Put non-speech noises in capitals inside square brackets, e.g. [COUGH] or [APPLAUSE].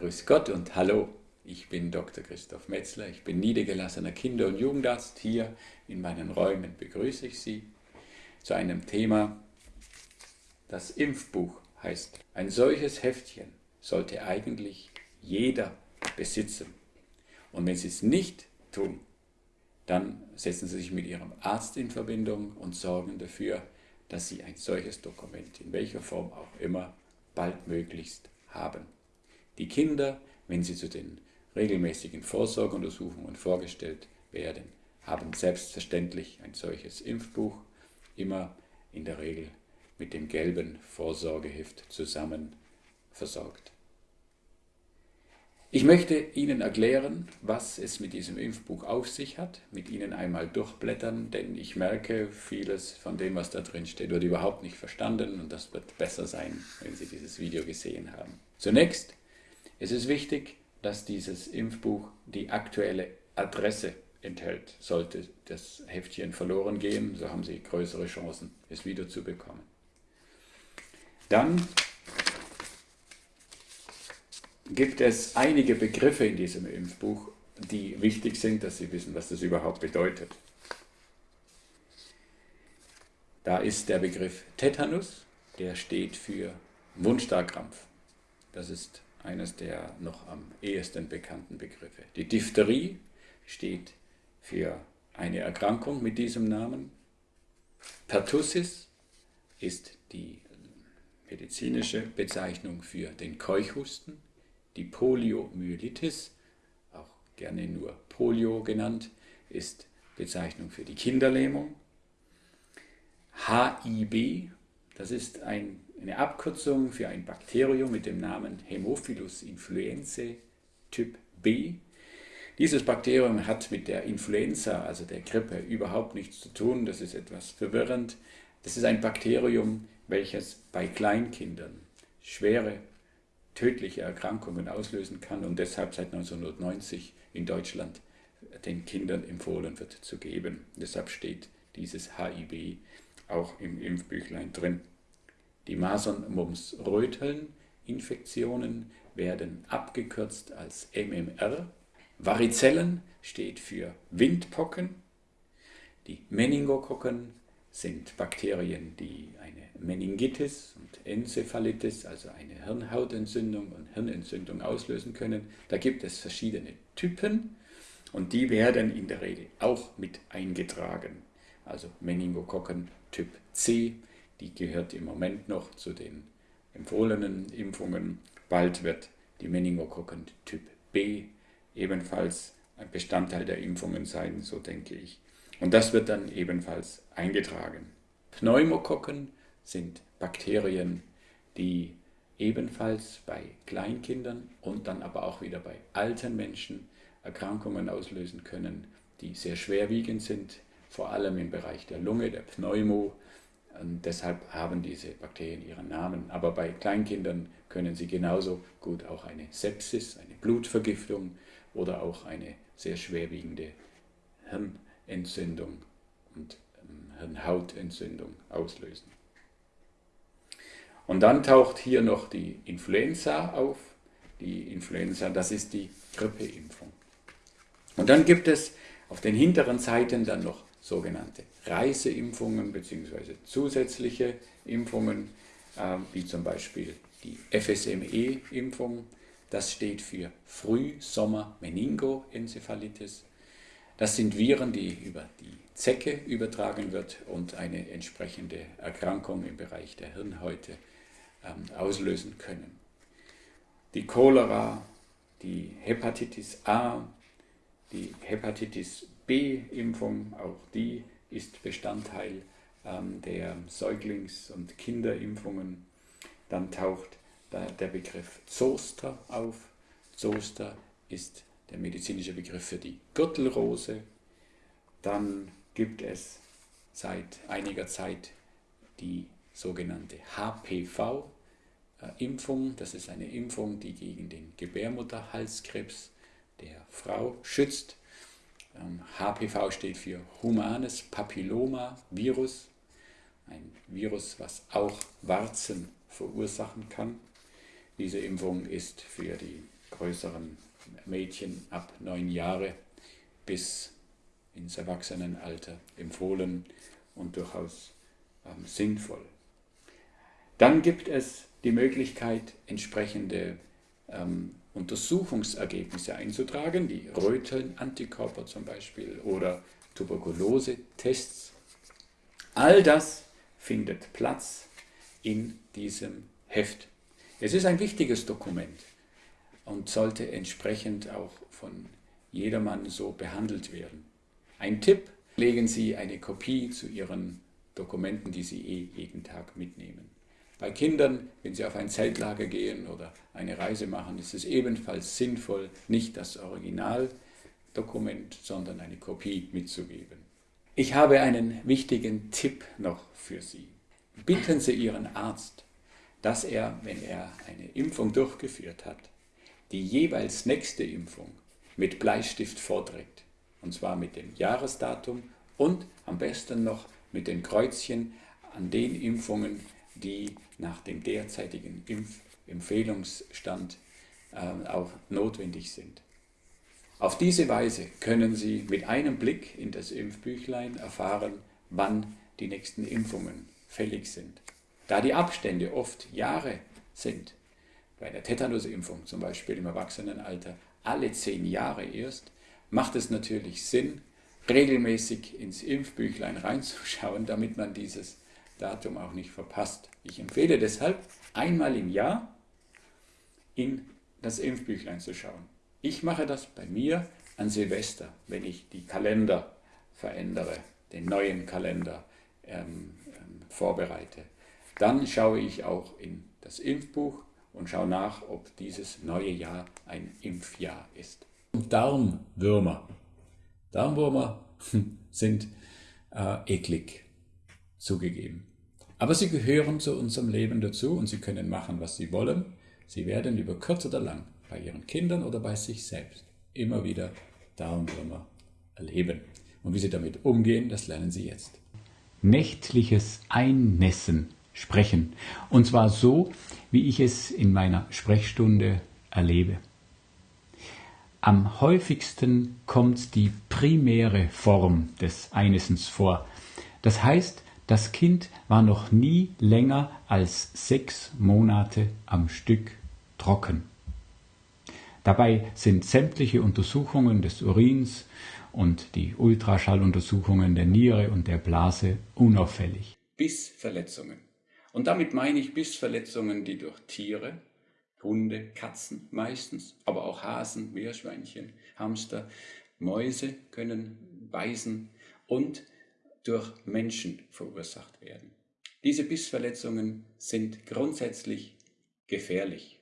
Grüß Gott und hallo, ich bin Dr. Christoph Metzler, ich bin niedergelassener Kinder- und Jugendarzt. Hier in meinen Räumen begrüße ich Sie zu einem Thema, das Impfbuch heißt. Ein solches Heftchen sollte eigentlich jeder besitzen. Und wenn Sie es nicht tun, dann setzen Sie sich mit Ihrem Arzt in Verbindung und sorgen dafür, dass Sie ein solches Dokument, in welcher Form auch immer, baldmöglichst haben. Die Kinder, wenn sie zu den regelmäßigen Vorsorgeuntersuchungen vorgestellt werden, haben selbstverständlich ein solches Impfbuch, immer in der Regel mit dem gelben Vorsorgeheft zusammen versorgt. Ich möchte Ihnen erklären, was es mit diesem Impfbuch auf sich hat, mit Ihnen einmal durchblättern, denn ich merke, vieles von dem, was da drin steht, wird überhaupt nicht verstanden und das wird besser sein, wenn Sie dieses Video gesehen haben. Zunächst es ist wichtig, dass dieses Impfbuch die aktuelle Adresse enthält. Sollte das Heftchen verloren gehen, so haben Sie größere Chancen, es wiederzubekommen. Dann gibt es einige Begriffe in diesem Impfbuch, die wichtig sind, dass Sie wissen, was das überhaupt bedeutet. Da ist der Begriff Tetanus, der steht für Mundstarkrampf. Das ist eines der noch am ehesten bekannten Begriffe. Die Diphtherie steht für eine Erkrankung mit diesem Namen. Pertussis ist die medizinische Bezeichnung für den Keuchhusten die Poliomyelitis, auch gerne nur Polio genannt, ist Bezeichnung für die Kinderlähmung. HIB, das ist ein, eine Abkürzung für ein Bakterium mit dem Namen Haemophilus influenzae Typ B. Dieses Bakterium hat mit der Influenza, also der Grippe, überhaupt nichts zu tun. Das ist etwas verwirrend. Das ist ein Bakterium, welches bei Kleinkindern schwere tödliche Erkrankungen auslösen kann und deshalb seit 1990 in Deutschland den Kindern empfohlen wird zu geben. Deshalb steht dieses HIB auch im Impfbüchlein drin. Die Masern, Mumps, Röteln Infektionen werden abgekürzt als MMR. Varizellen steht für Windpocken. Die Meningokokken sind Bakterien, die eine Meningitis und Enzephalitis, also eine Hirnhautentzündung und Hirnentzündung auslösen können. Da gibt es verschiedene Typen und die werden in der Regel auch mit eingetragen. Also Meningokokken Typ C, die gehört im Moment noch zu den empfohlenen Impfungen. Bald wird die Meningokokken Typ B ebenfalls ein Bestandteil der Impfungen sein, so denke ich. Und das wird dann ebenfalls eingetragen. Pneumokokken sind Bakterien, die ebenfalls bei Kleinkindern und dann aber auch wieder bei alten Menschen Erkrankungen auslösen können, die sehr schwerwiegend sind, vor allem im Bereich der Lunge, der Pneumo. Und deshalb haben diese Bakterien ihren Namen. Aber bei Kleinkindern können sie genauso gut auch eine Sepsis, eine Blutvergiftung oder auch eine sehr schwerwiegende Hirn Entzündung und Hirnhautentzündung auslösen. Und dann taucht hier noch die Influenza auf. Die Influenza, das ist die Grippeimpfung. Und dann gibt es auf den hinteren Seiten dann noch sogenannte Reiseimpfungen bzw. zusätzliche Impfungen, äh, wie zum Beispiel die FSME-Impfung. Das steht für Frühsommer-Meningoenzephalitis. Das sind Viren, die über die Zecke übertragen wird und eine entsprechende Erkrankung im Bereich der Hirnhäute ähm, auslösen können. Die Cholera, die Hepatitis A, die Hepatitis B-Impfung, auch die ist Bestandteil ähm, der Säuglings- und Kinderimpfungen. Dann taucht der Begriff Zoster auf. Zoster ist der medizinische Begriff für die Gürtelrose. Dann gibt es seit einiger Zeit die sogenannte HPV-Impfung. Das ist eine Impfung, die gegen den Gebärmutterhalskrebs der Frau schützt. HPV ähm, steht für Humanes Papilloma Virus, ein Virus, was auch Warzen verursachen kann. Diese Impfung ist für die größeren Mädchen ab neun Jahre bis ins Erwachsenenalter empfohlen und durchaus ähm, sinnvoll. Dann gibt es die Möglichkeit, entsprechende ähm, Untersuchungsergebnisse einzutragen, die Röteln-Antikörper zum Beispiel oder Tuberkulose-Tests. All das findet Platz in diesem Heft. Es ist ein wichtiges Dokument und sollte entsprechend auch von jedermann so behandelt werden. Ein Tipp, legen Sie eine Kopie zu Ihren Dokumenten, die Sie eh jeden Tag mitnehmen. Bei Kindern, wenn sie auf ein Zeltlager gehen oder eine Reise machen, ist es ebenfalls sinnvoll, nicht das Originaldokument, sondern eine Kopie mitzugeben. Ich habe einen wichtigen Tipp noch für Sie. Bitten Sie Ihren Arzt, dass er, wenn er eine Impfung durchgeführt hat, die jeweils nächste Impfung mit Bleistift vorträgt. Und zwar mit dem Jahresdatum und am besten noch mit den Kreuzchen an den Impfungen, die nach dem derzeitigen Impfempfehlungsstand äh, auch notwendig sind. Auf diese Weise können Sie mit einem Blick in das Impfbüchlein erfahren, wann die nächsten Impfungen fällig sind. Da die Abstände oft Jahre sind, bei der Tetanusimpfung zum Beispiel im Erwachsenenalter alle zehn Jahre erst, macht es natürlich Sinn, regelmäßig ins Impfbüchlein reinzuschauen, damit man dieses Datum auch nicht verpasst. Ich empfehle deshalb, einmal im Jahr in das Impfbüchlein zu schauen. Ich mache das bei mir an Silvester, wenn ich die Kalender verändere, den neuen Kalender ähm, ähm, vorbereite. Dann schaue ich auch in das Impfbuch und schaue nach, ob dieses neue Jahr ein Impfjahr ist. Darmwürmer. Darmwürmer [LAUGHS] sind äh, eklig, zugegeben. Aber sie gehören zu unserem Leben dazu und sie können machen, was sie wollen. Sie werden über kurz oder lang bei ihren Kindern oder bei sich selbst immer wieder Darmwürmer erleben. Und wie sie damit umgehen, das lernen sie jetzt. Nächtliches Einnässen sprechen. Und zwar so, wie ich es in meiner Sprechstunde erlebe. Am häufigsten kommt die primäre Form des Einnässens vor. Das heißt, das Kind war noch nie länger als sechs Monate am Stück trocken. Dabei sind sämtliche Untersuchungen des Urins und die Ultraschalluntersuchungen der Niere und der Blase unauffällig. Bissverletzungen. Und damit meine ich Bissverletzungen, die durch Tiere, Hunde, Katzen meistens, aber auch Hasen, Meerschweinchen, Hamster, Mäuse können beißen und durch Menschen verursacht werden. Diese Bissverletzungen sind grundsätzlich gefährlich.